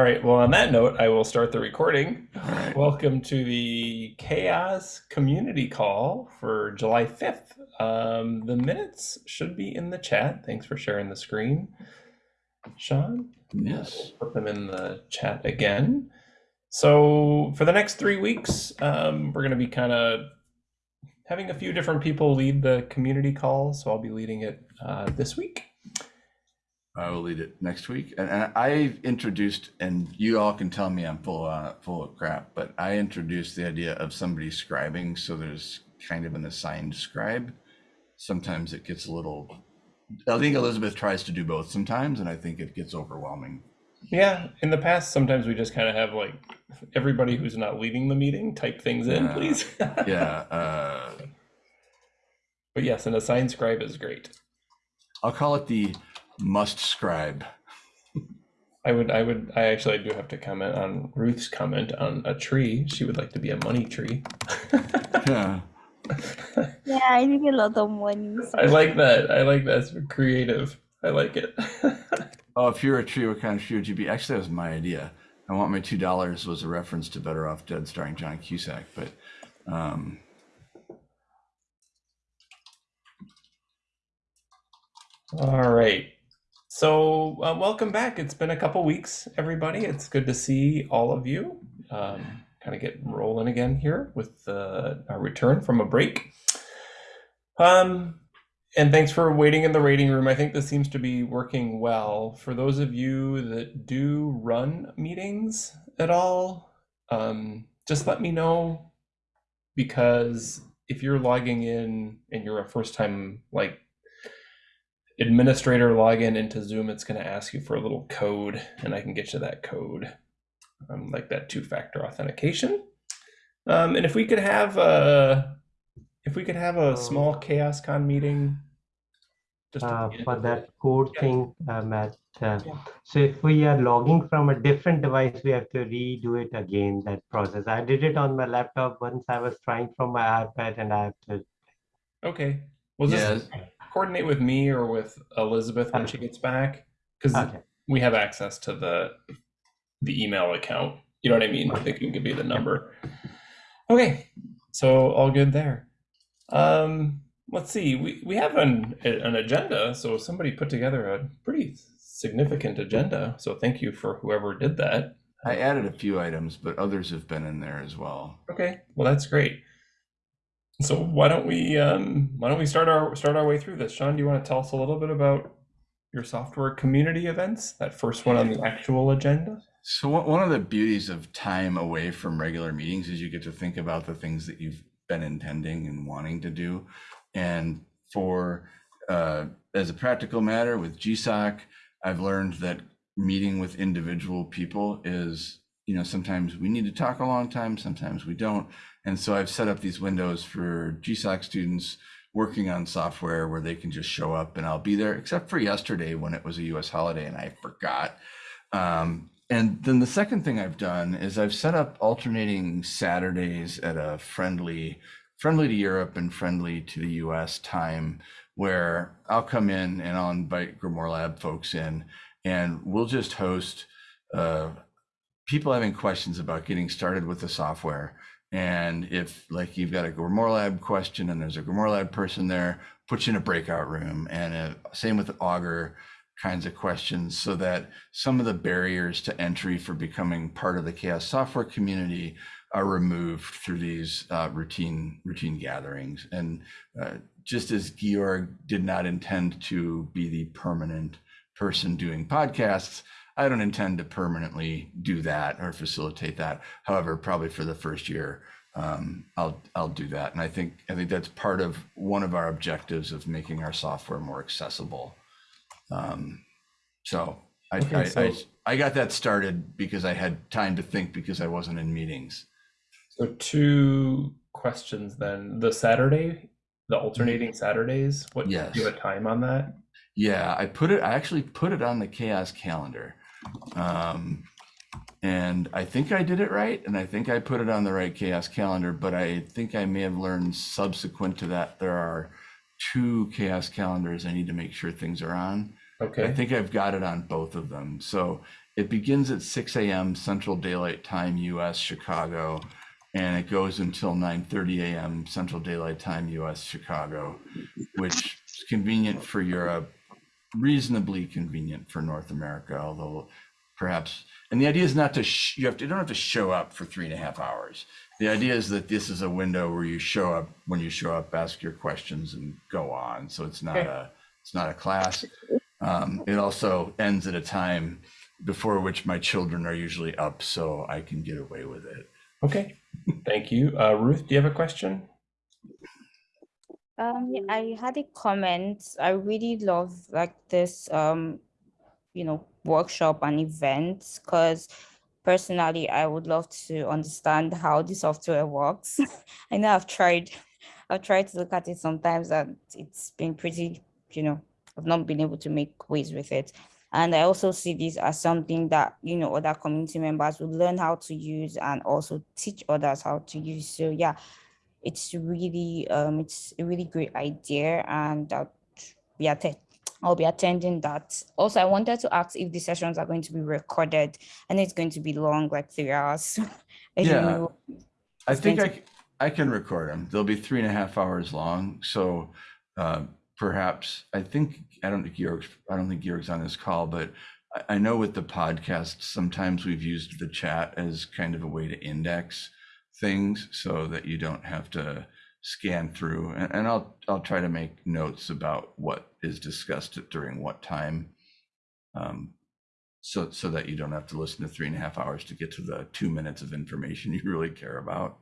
All right. Well, on that note, I will start the recording. Right. Welcome to the CHAOSS Community Call for July 5th. Um, the minutes should be in the chat. Thanks for sharing the screen, Sean. Yes. Put them in the chat again. So for the next three weeks, um, we're going to be kind of having a few different people lead the community call. So I'll be leading it uh, this week. I will lead it next week. And, and I introduced, and you all can tell me I'm full uh, full of crap, but I introduced the idea of somebody scribing. So there's kind of an assigned scribe. Sometimes it gets a little. I think Elizabeth tries to do both sometimes, and I think it gets overwhelming. Yeah, in the past, sometimes we just kind of have like everybody who's not leading the meeting type things in, Yeah. please. Yeah. Uh, But yes, an assigned scribe is great. I'll call it the must scribe. I would, I would, I actually do have to comment on Ruth's comment on a tree. She would like to be a money tree. Yeah. Yeah, I need a lot of money. I like that. I like that. It's creative. I like it. Oh, if you're a tree, what kind of tree would you be? Actually, that was my idea. I want my two dollars was a reference to Better Off Dead, starring John Cusack. But um, All right. So, uh, welcome back. It's been a couple weeks, everybody. It's good to see all of you. Um, kind of get rolling again here with uh, our return from a break. Um, and thanks for waiting in the waiting room. I think this seems to be working well. For those of you that do run meetings at all, um, just let me know because if you're logging in and you're a first time like administrator login into Zoom, it's going to ask you for a little code, and I can get you that code, um, like that two-factor authentication. Um, and if we could have a, if we could have a small CHAOSScon meeting, just uh, for that code Yeah. thing, uh, Matt. Uh, Yeah. So if we are logging from a different device, we have to redo it again, that process. I did it on my laptop once I was trying from my iPad and I have to, Okay. Well, just yeah, coordinate with me or with Elizabeth when she gets back, because okay, we have access to the the email account. You know what I mean? They can give you the number. Okay, so all good there. Um, let's see. We we have an an agenda. So somebody put together a pretty significant agenda. So thank you for whoever did that. I added a few items, but others have been in there as well. Okay, well that's great. So why don't we um why don't we start our start our way through this? Sean, do you want to tell us a little bit about your software community events? That first one on the actual agenda? So one of the beauties of time away from regular meetings is you get to think about the things that you've been intending and wanting to do. And for uh, as a practical matter with GSOC, I've learned that meeting with individual people is, you know, sometimes we need to talk a long time, sometimes we don't. And so I've set up these windows for GSOC students working on software where they can just show up and I'll be there, except for yesterday when it was a US holiday and I forgot. Um, and then the second thing I've done is I've set up alternating Saturdays at a friendly, friendly to Europe and friendly to the US time where I'll come in and I'll invite Grimoire Lab folks in and we'll just host uh, people having questions about getting started with the software. And if like you've got a Grimoire Lab question and there's a Grimoire Lab person there, put you in a breakout room. And uh, same with Augur kinds of questions so that some of the barriers to entry for becoming part of the CHAOSS software community are removed through these uh, routine routine gatherings and uh, just as georg did not intend to be the permanent person doing podcasts i don't intend to permanently do that or facilitate that however probably for the first year um, i'll i'll do that and i think i think that's part of one of our objectives of making our software more accessible um, so I, Okay, I, so- I I got that started because I had time to think because I wasn't in meetings. So two questions then. The Saturday, the alternating Saturdays, what do you have a time on that? Yeah, I put it. I actually put it on the CHAOSS calendar, um, and I think I did it right, and I think I put it on the right CHAOSS calendar. But I think I may have learned subsequent to that there are two CHAOSS calendars I need to make sure things are on. Okay. I think I've got it on both of them. So it begins at 6 a.m. Central Daylight Time, US, Chicago, and it goes until 9:30 a.m. Central Daylight Time, US, Chicago, which is convenient for Europe, reasonably convenient for North America, although perhaps. And the idea is not to sh- you have to you don't have to show up for three and a half hours. The idea is that this is a window where you show up when you show up, ask your questions, and go on. So it's not a it's not a class. Um, it also ends at a time before which my children are usually up, so I can get away with it. Okay, thank you. Uh, Ruth, do you have a question? Um, yeah, I had a comment. I really love like this um, you know, workshop and events because personally I would love to understand how the software works. I know I've tried I've tried to look at it sometimes and it's been pretty, you know, I've not been able to make ways with it. And I also see this as something that, you know, other community members would learn how to use and also teach others how to use. So yeah, it's really um it's a really great idea and I'll be I'll be attending that. Also, I wanted to ask if the sessions are going to be recorded and it's going to be long, like three hours. I Yeah. know. I think I, I can record them. They'll be three and a half hours long. So uh, perhaps I think I don't think Georg's I don't think Georg's on this call, but I, I know with the podcast sometimes we've used the chat as kind of a way to index things so that you don't have to scan through. And, and I'll I'll try to make notes about what is discussed during what time. Um, so so that you don't have to listen to three and a half hours to get to the two minutes of information you really care about.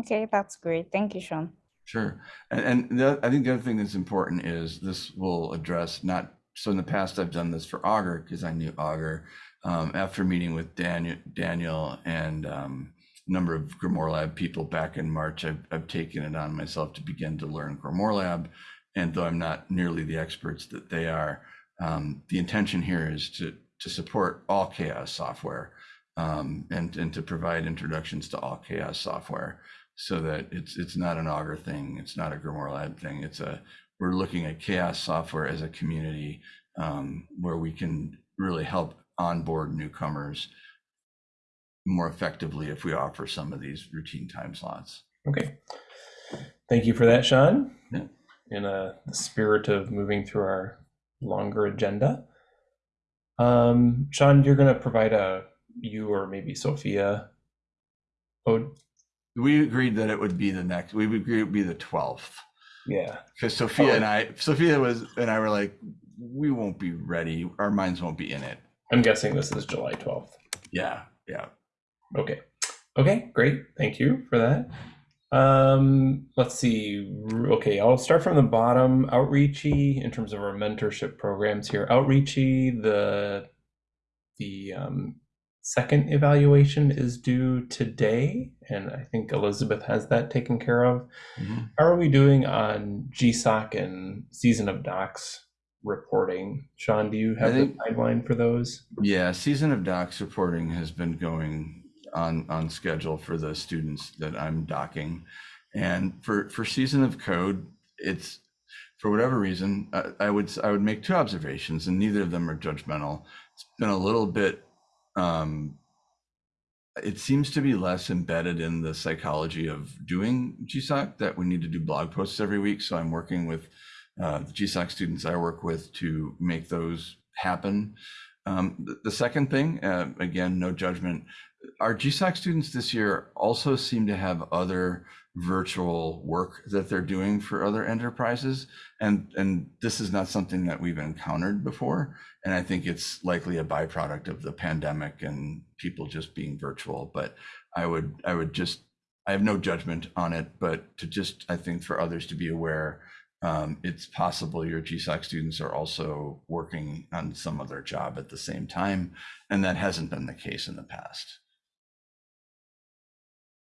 Okay, that's great. Thank you, Sean. Sure. And, and the, I think the other thing that's important is this will address not, so in the past, I've done this for Augur because I knew Augur. Um, after meeting with Daniel, Daniel and um, number of Grimoire Lab people back in March, I've, I've taken it on myself to begin to learn Grimoire Lab. And though I'm not nearly the experts that they are, um, the intention here is to, to support all CHAOSS software um, and, and to provide introductions to all CHAOSS software so that it's it's not an augur thing it's not a grimoire lab thing it's a we're looking at CHAOSS software as a community um, where we can really help onboard newcomers more effectively if we offer some of these routine time slots Okay. Thank you for that, Sean. Yeah. In a spirit of moving through our longer agenda, um, Sean, you're going to provide a you or maybe Sophia. Oh, we agreed that it would be the next we would agree it would be the 12th yeah. because sophia and i sophia was and i were like we won't be ready our minds won't be in it I'm guessing this is July 12th. yeah yeah Okay. Okay, great. Thank you for that. Um, let's see. Okay, I'll start from the bottom. Outreachy in terms of our mentorship programs here. Outreachy, the the um, second evaluation is due today, and I think Elizabeth has that taken care of. Mhm. How are we doing on GSOC and Season of Docs reporting? Sean, do you have think- the timeline for those? Yeah, season of docs reporting has been going on on schedule for the students that I'm docking, and for for season of code, it's for whatever reason I, I would I would make two observations, and neither of them are judgmental. It's been a little bit. Um, it seems to be less embedded in the psychology of doing GSOC that we need to do blog posts every week. So I'm working with uh, the GSOC students I work with to make those happen. Um, the, the second thing, uh, again, no judgment. Our GSOC students this year also seem to have other virtual work that they're doing for other enterprises, and and this is not something that we've encountered before. And I think it's likely a byproduct of the pandemic and people just being virtual. But I would I would just I have no judgment on it, but to just I think for others to be aware um, it's possible your GSOC students are also working on some other job at the same time, and that hasn't been the case in the past.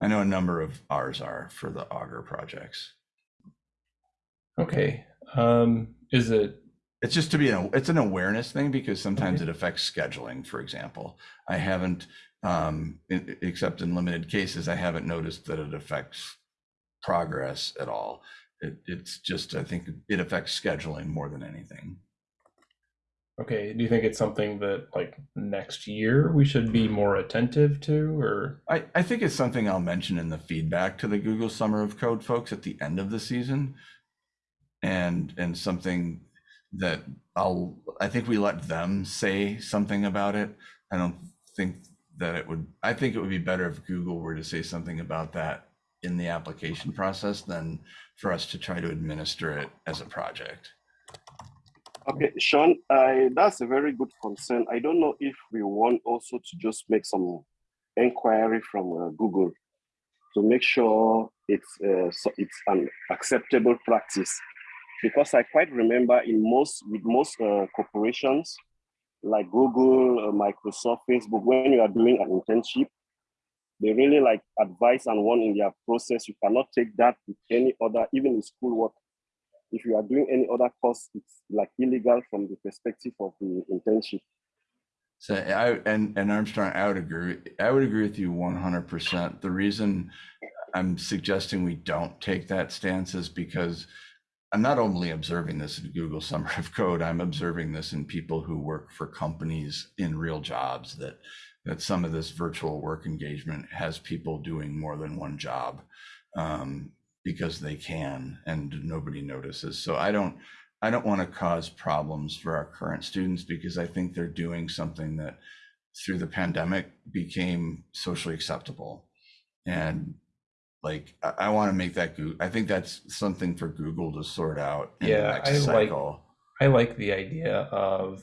I know a number of ours are for the Augur projects. Okay. Um, is it It's just to be an it's an awareness thing because sometimes it affects scheduling. For example, I haven't, um, except in limited cases, I haven't noticed that it affects progress at all. It, it's just I think it affects scheduling more than anything. Okay, do you think it's something that like next year we should be more attentive to or I, I think it's something I'll mention in the feedback to the Google Summer of Code folks at the end of the season. And, and something that I'll, I think we let them say something about it. I don't think that it would, I think it would be better if Google were to say something about that in the application process than for us to try to administer it as a project. Okay, Sean, I, that's a very good concern. I don't know if we want also to just make some inquiry from uh, Google to make sure it's uh, so it's an acceptable practice. Because I quite remember in most with most uh, corporations like Google, uh, Microsoft, Facebook, when you are doing an internship, they really like advice and warn in their process. You cannot take that with any other, even in schoolwork if you are doing any other course, it's like illegal from the perspective of the internship. So I and and Armstrong, I would agree. I would agree with you one hundred percent. The reason I'm suggesting we don't take that stance is because I'm not only observing this in Google Summer of Code. I'm observing this in people who work for companies in real jobs. That that some of this virtual work engagement has people doing more than one job. Um, because they can and nobody notices. So I don't I don't want to cause problems for our current students because I think they're doing something that through the pandemic became socially acceptable. And like I, I want to make that Google, I think that's something for Google to sort out in Yeah, the next I like- I like the idea of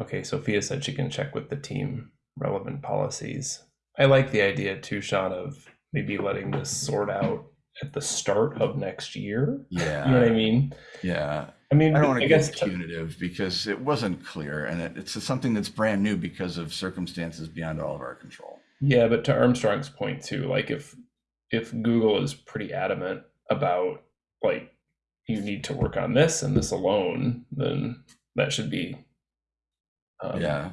Okay, Sophia said she can check with the team relevant policies. I like the idea too, Sean, of maybe letting this sort out at the start of next year. yeah. You know what I mean? Yeah. I mean, I don't want to get punitive because it wasn't clear and it, it's something that's brand new because of circumstances beyond all of our control. Yeah, but to Armstrong's point too, like if if Google is pretty adamant about like you need to work on this and this alone, then that should be um, yeah.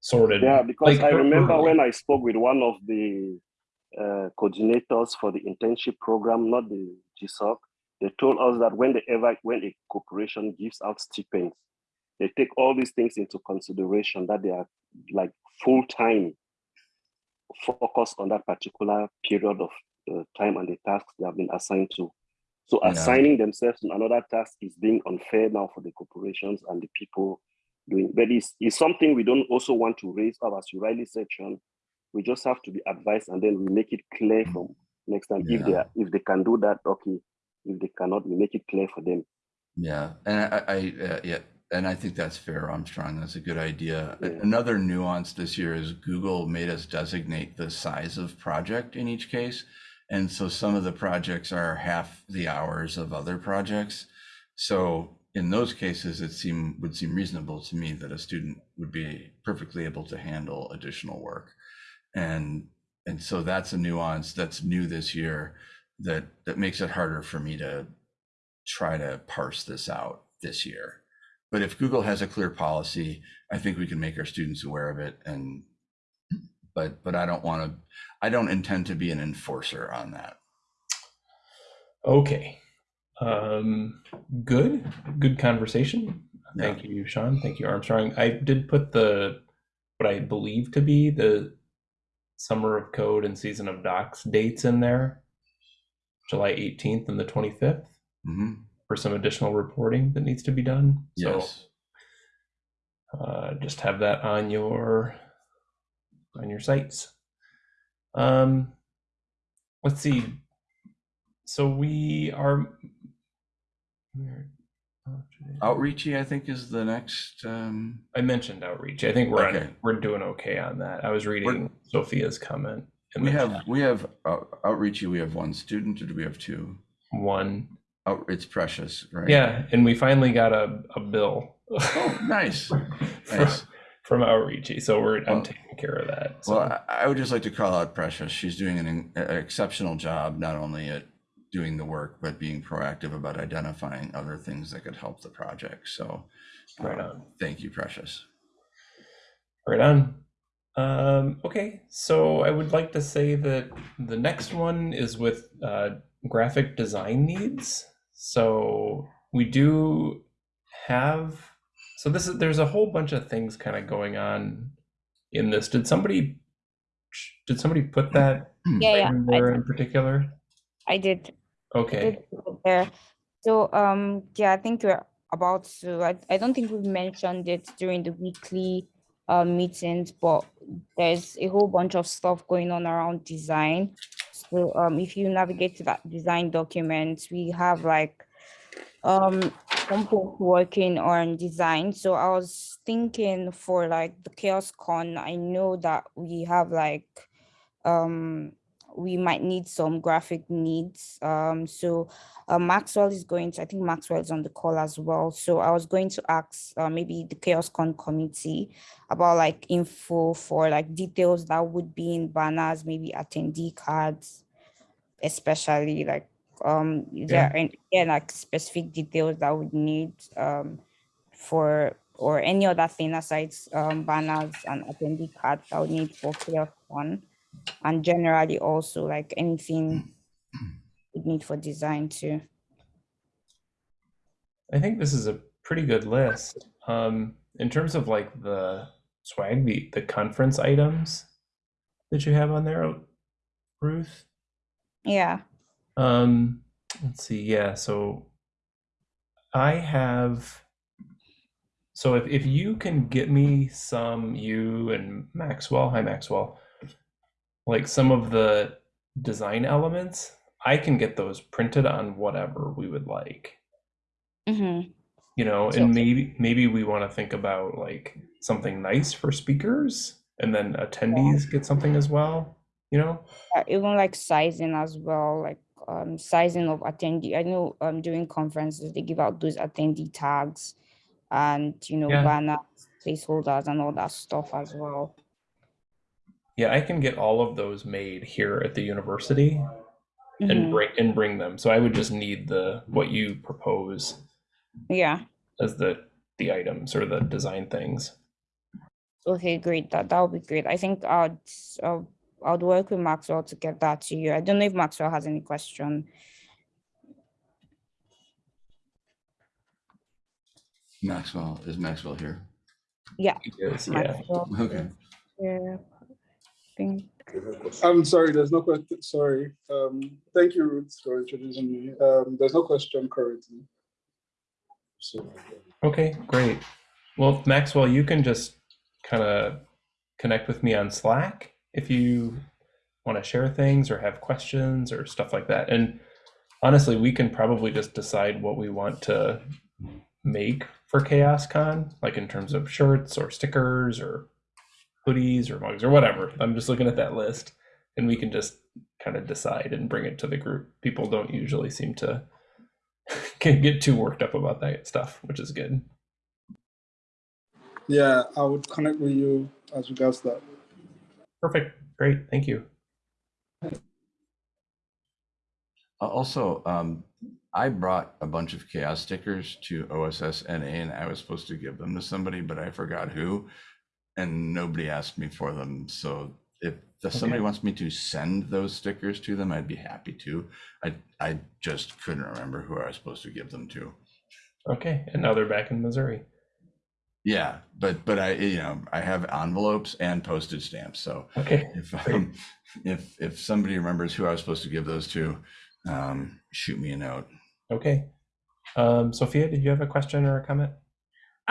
sorted. Yeah, because like, I er- remember early. when I spoke with one of the uh, coordinators for the internship program, not the GSOC, they told us that when they ever when a corporation gives out stipends, they take all these things into consideration that they are like full time focused on that particular period of uh, time and the tasks they have been assigned to. So Yeah. assigning themselves to another task is being unfair now for the corporations and the people doing. But it's, it's something we don't also want to raise up, as you rightly said, Sean. We just have to be advised, and then we make it clear from next time if they are, if they can do that. Okay, if they cannot, we make it clear for them. Yeah, and I, I uh, yeah, and I think that's fair, Armstrong. That's a good idea. Yeah. Another nuance this year is Google made us designate the size of project in each case, and so some of the projects are half the hours of other projects. So in those cases, it seem would seem reasonable to me that a student would be perfectly able to handle additional work, and and so that's a nuance that's new this year that that makes it harder for me to try to parse this out this year. But if Google has a clear policy, I think we can make our students aware of it and but but I don't want to I don't intend to be an enforcer on that. Okay. Um, good. Good conversation. Yeah. Thank you, Sean. Thank you, Armstrong. I did put the what I believe to be the Summer of Code and Season of Docs dates in there, July 18th and the 25th, hmm for some additional reporting that needs to be done. Yes. So uh, just have that on your on your sites. Um, let's see. So we are. Where- today- Outreachy, I think, is the next. Um, I mentioned outreach. I think we're on, Okay. we're doing okay on that. I was reading Sophia's comment. in we the have chat. we have uh, Outreachy. We have one student, or do we have two? one. Out, it's precious, right? Yeah, and we finally got a, a bill. Oh, nice. from, Nice. from outreachy, so we're I'm taking care of that. So. Well, I, I would just like to call out Precious. She's doing an, an exceptional job, not only at doing the work, but being proactive about identifying other things that could help the project. So, Right uh, on. Thank you, Precious. Right on. Um, okay, so I would like to say that the next one is with uh, graphic design needs. So we do have So this is there's a whole bunch of things kind of going on in this. Did somebody did somebody put that Yeah, yeah. in I, in particular? I did. Okay. there. So um yeah, I think we're about to. I, I don't think we've mentioned it during the weekly uh, meetings, but there's a whole bunch of stuff going on around design. So um if you navigate to that design document, we have like um folks working on design. So I was thinking for like the CHAOSScon, I know that we have like um we might need some graphic needs. Um so uh, Maxwell is going to, I think Maxwell is on the call as well. So I was going to ask uh, maybe the CHAOSScon committee about like info for like details that would be in banners, maybe attendee cards, especially like um Yeah. there any yeah, like specific details that would need um for or any other thing aside um banners and attendee cards that would need for chaos con and generally also like anything we need for design too. I think this is a pretty good list. Um, in terms of like the swag, the, the conference items that you have on there, Ruth. Yeah. Um, let's see. Yeah. So I have. So if, if you can get me some, you and Maxwell, hi Maxwell, like some of the design elements, I can get those printed on whatever we would like. Mm-hmm. you know So- and maybe maybe we want to think about like something nice for speakers and then attendees get something as well you know Uh, even like sizing as well, like um sizing of attendee. I know um during conferences they give out those attendee tags and you know Yeah. banners, placeholders and all that stuff as well. Yeah i can get all of those made here at the university and Mhm. bring and bring them so i would just need the what you propose Yeah. as the the items or the design things Okay, great. That that would be great. I think I'd uh, I'd work with Maxwell to get that to you. I don't know if Maxwell has any question. Maxwell, is Maxwell here? Yeah. yes yeah Maxwell, Okay. Yeah. Think. I'm sorry, there's no question. Sorry. Um, thank you, Ruth, for introducing me. Um, there's no question currently. So, okay great well maxwell you can just kind of connect with me on slack if you want to share things or have questions or stuff like that and honestly we can probably just decide what we want to make for CHAOSScon like in terms of shirts or stickers or hoodies or mugs or whatever. I'm just looking at that list and we can just kind of decide and bring it to the group people don't usually seem to can get too worked up about that stuff which is good. Yeah, I would connect with you as regards that. perfect. Great. Thank you. Uh, Also, um, I brought a bunch of CHAOSS stickers to OSS NA and I was supposed to give them to somebody, but I forgot who. And nobody asked me for them. So if if somebody Okay. wants me to send those stickers to them, I'd be happy to. I, I just couldn't remember who I was supposed to give them to. okay and now they're back in missouri Yeah, but, but I, you know, I have envelopes and postage stamps. So okay if, um, if, if somebody remembers who I was supposed to give those to, um, shoot me a note. okay um sophia did you have a question or a comment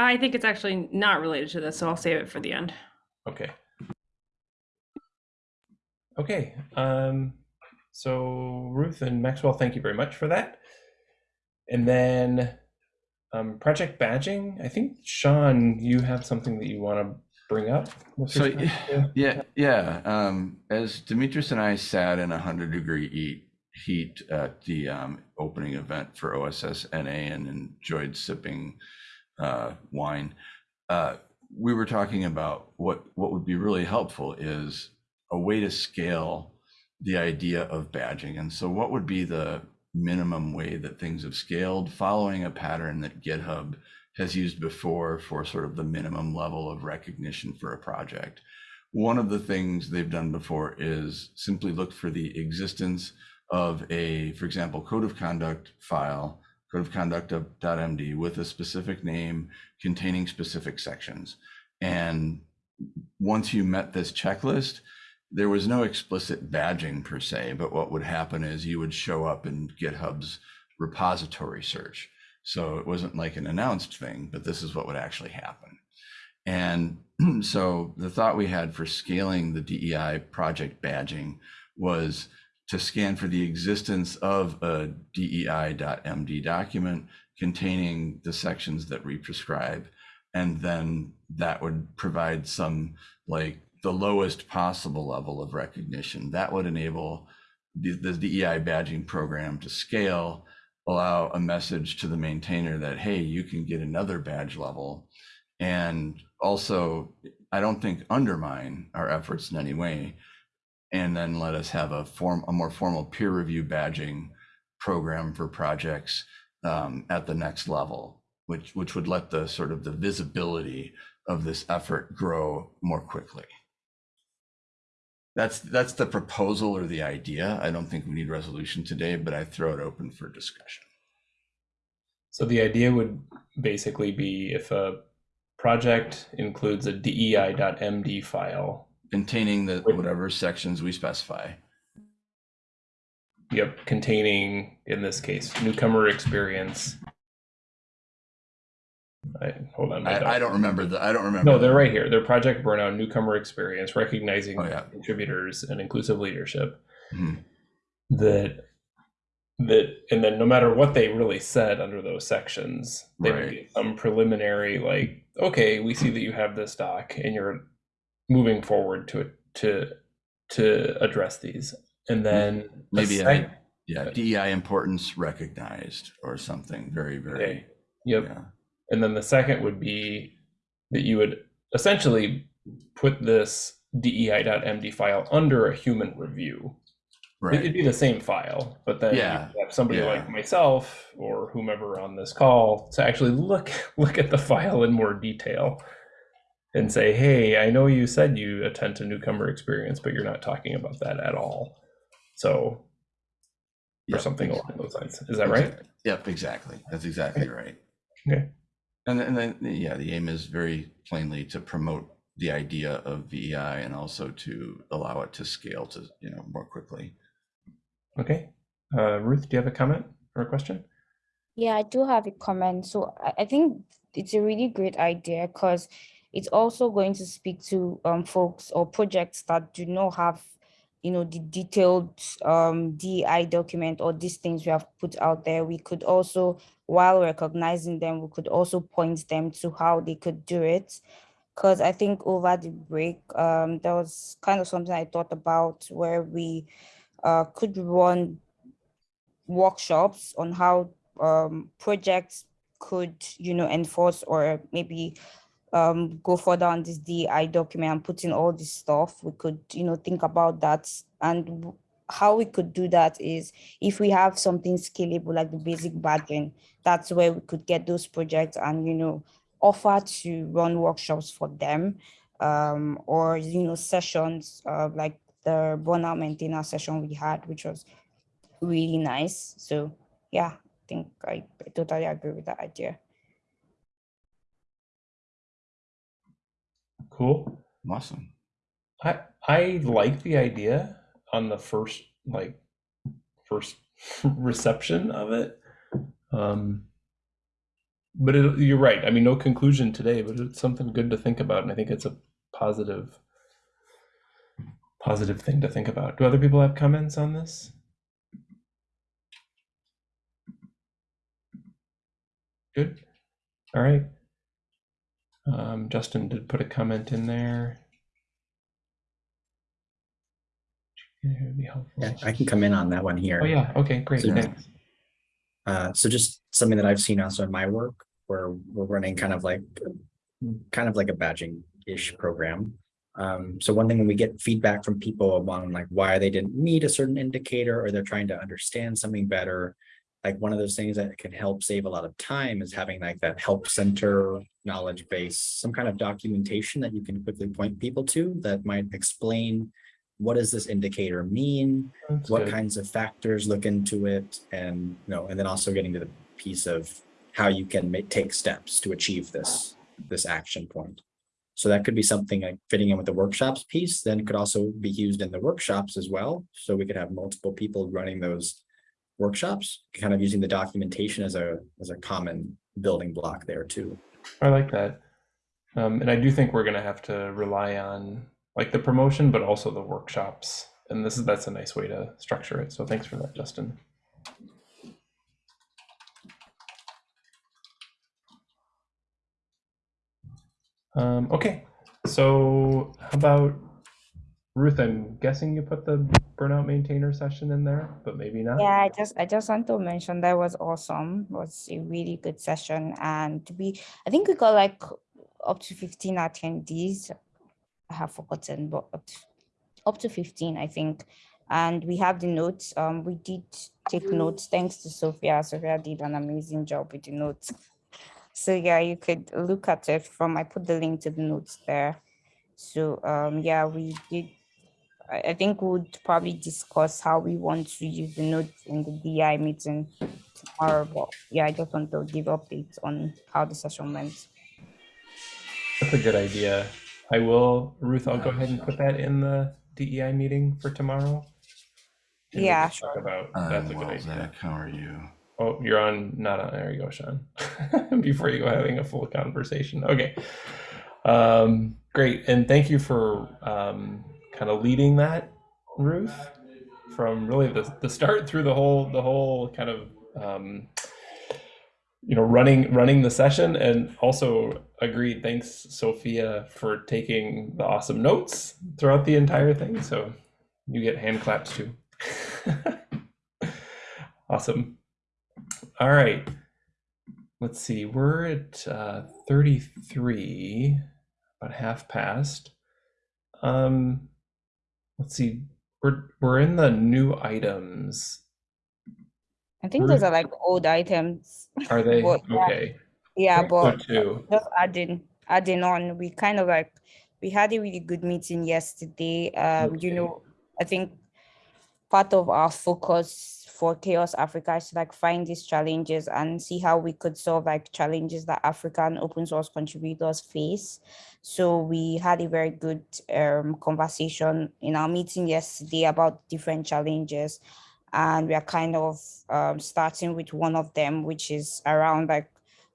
I think it's actually not related to this, so I'll save it for the end. Okay. Okay. Um, so Ruth and Maxwell, thank you very much for that. And then um, project badging. I think Sean, you have something that you want to bring up. So, respect to- Yeah, yeah. Um, as Demetrius and I sat in a hundred degree heat, heat at the um, opening event for OSS NA and enjoyed sipping uh, wine, uh, we were talking about what what would be really helpful is a way to scale the idea of badging. And so, what would be the minimum way that things have scaled, following a pattern that GitHub has used before for sort of the minimum level of recognition for a project. One of the things they've done before is simply look for the existence of a, for example, code of conduct file code of conduct of .md with a specific name containing specific sections. And once you met this checklist, there was no explicit badging per se, but what would happen is you would show up in GitHub's repository search. So it wasn't like an announced thing, but this is what would actually happen. And so the thought we had for scaling the DEI project badging was to scan for the existence of a DEI.md document containing the sections that we prescribe. And then that would provide some like the lowest possible level of recognition. That would enable the, the DEI badging program to scale, allow a message to the maintainer that, hey, you can get another badge level. And also, I don't think undermine our efforts in any way. And then let us have a form, a more formal peer review badging program for projects um, at the next level, which, which would let the sort of the visibility of this effort grow more quickly. That's, that's the proposal or the idea. I don't think we need resolution today, but I throw it open for discussion. So the idea would basically be if a project includes a DEI.md file, Containing the, whatever sections we specify. yep, containing, in this case, newcomer experience. I, hold on. I, I don't remember the, I don't remember. No, they're the- right here. They're project burnout, newcomer experience, recognizing Oh, yeah. contributors and inclusive leadership. Mhm. That that and then no matter what they really said under those sections, they would Right. get some preliminary like, okay, we see that you have this doc and you're moving forward to to to address these. And then Maybe sec- I, yeah, DEI importance recognized or something very, very. Okay. Yep. yeah. And then the second would be that you would essentially put this DEI.md file under a human review. Right it'd be the same file, but then Yeah, have somebody yeah. like myself or whomever on this call to actually look look at the file in more detail and say, "Hey, I know you said you attend to newcomer experience, but you're not talking about that at all." So, or something ex- along those lines. Is that right? Yep, exactly. That's exactly right. Okay. And then, and then, yeah, the aim is very plainly to promote the idea of DEI and also to allow it to scale to, you know, more quickly. Okay. Uh, Ruth, do you have a comment or a question? Yeah, I do have a comment. So I, I think it's a really great idea because it's also going to speak to um folks or projects that do not have, you know, the detailed um DI document or these things we have put out there. We could also, while recognizing them, we could also point them to how they could do it. Because I think over the break, um, there was kind of something I thought about where we uh, could run workshops on how um, projects could, you know, enforce or maybe um, go further on this DI document and put in all this stuff. We could, you know, think about that. And how we could do that is if we have something scalable like the basic badging, that's where we could get those projects and, you know, offer to run workshops for them um, or, you know, sessions uh, like the burnout maintainer session we had, which was really nice. So yeah, I think I, I totally agree with that idea. Cool. Awesome. I I like the idea on the first like first reception of it. Um but it, you're right. I mean no conclusion today, but it's something good to think about and I think it's a positive positive thing to think about. Do other people have comments on this? Good. All right. Um, Justin did put a comment in there. Yeah, it would be helpful. Yeah, I can come in on that one here. Oh yeah. Okay. Great. So- Thanks. Uh, so just something that I've seen also in my work where we're running kind of like, kind of like a badging-ish program. Um, so one thing when we get feedback from people on like why they didn't meet a certain indicator or they're trying to understand something better. Like one of those things that can help save a lot of time is having like that help center knowledge base, some kind of documentation that you can quickly point people to that might explain what does this indicator mean? That's what good. kinds of factors look into it and you know and then also getting to the piece of how you can make, take steps to achieve this, this action point. So that could be something like fitting in with the workshops piece, then could also be used in the workshops as well. So we could have multiple people running those workshops, kind of using the documentation as a, as a common building block there too. I like that. Um, and I do think we're gonna have to rely on like the promotion, but also the workshops. And this is that's a nice way to structure it. So thanks for that, Justin. Um, okay, so how about Ruth? I'm guessing you put the burnout maintainer session in there, but maybe not. Yeah, I just I just want to mention that was awesome. It was a really good session, and we I think we got like up to fifteen attendees. I have forgotten, but up to, up to fifteen, I think. And we have the notes. Um, we did take notes. Thanks to Sophia. Sophia did an amazing job with the notes. So yeah, you could look at it from. I put the link to the notes there. So um, yeah, we did I I think we'll probably discuss how we want to use the notes in the DI meeting tomorrow. But yeah, I just want to give updates on how the session went. That's a good idea. I will, Ruth, I'll go ahead and put that in the DEI meeting for tomorrow. And we Yeah, can talk About, that's a I'm good well, idea. Zach, how are you? Oh, you're on, not on, there you go, Sean. Before you go having a full conversation. Okay. Um, great. And thank you for um, kind of leading that, Ruth, from really the, the start through the whole, the whole kind of, um, you know, running, running the session and also agreed. Thanks, Sophia, for taking the awesome notes throughout the entire thing. So you get hand claps too. awesome. All right. Let's see. We're at uh, 33, about half past. Um, let's see. We're we're in the new items. I think those are like old items. Are they yeah. okay? Yeah, so but just adding adding on, we kind of like we had a really good meeting yesterday. Um, you know, I think part of our focus for CHAOSS Africa is to like find these challenges and see how we could solve like challenges that African open source contributors face. So we had a very good um, conversation in our meeting yesterday about different challenges. And we are kind of um, starting with one of them, which is around like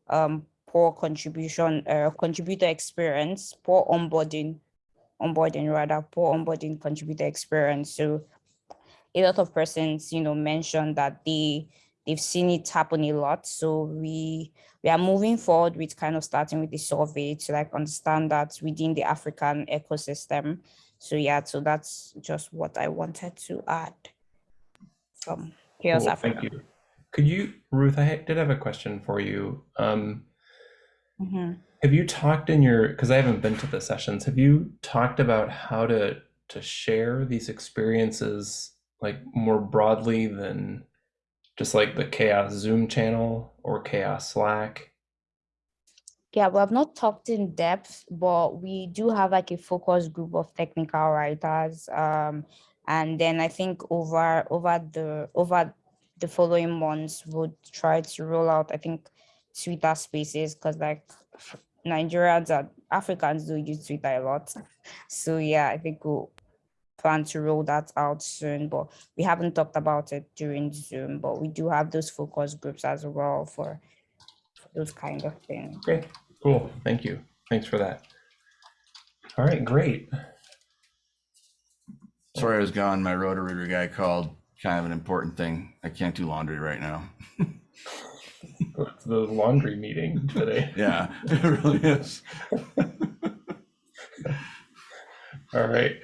um, poor contribution, uh, contributor experience, poor onboarding, onboarding rather, poor onboarding contributor experience. So a lot of persons, you know, mentioned that they they've seen it happen a lot. So we we are moving forward with kind of starting with the survey to like understand that within the African ecosystem. So yeah, so that's just what I wanted to add from CHAOSS Cool, Africa. Thank you. Could you, Ruth? I did have a question for you. Um, Mhm. Have you talked in your, because I haven't been to the sessions, have you talked about how to to share these experiences like more broadly than just like the CHAOSS Zoom channel or CHAOSS Slack? Yeah, we have not talked in depth, but we do have like a focus group of technical writers. Um, and then I think over over the over the following months, we'll try to roll out, I think, Twitter spaces because like Nigerians and Africans do use Twitter a lot. So yeah, I think we'll plan to roll that out soon, but we haven't talked about it during Zoom, but we do have those focus groups as well for, for those kind of things. Okay, cool. Thank you. Thanks for that. All right, great. Sorry I was gone. My Roto-Rooter guy called. Kind of an important thing. I can't do laundry right now. The laundry meeting today. Yeah, it really is. All right.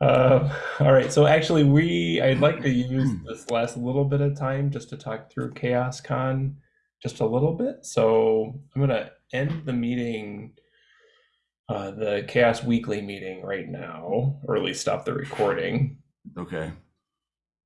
Uh, all right. So actually, we I'd like to use this last little bit of time just to talk through CHAOSScon just a little bit. So I'm gonna end the meeting, uh, the CHAOSS Weekly meeting right now, or at least stop the recording. Okay.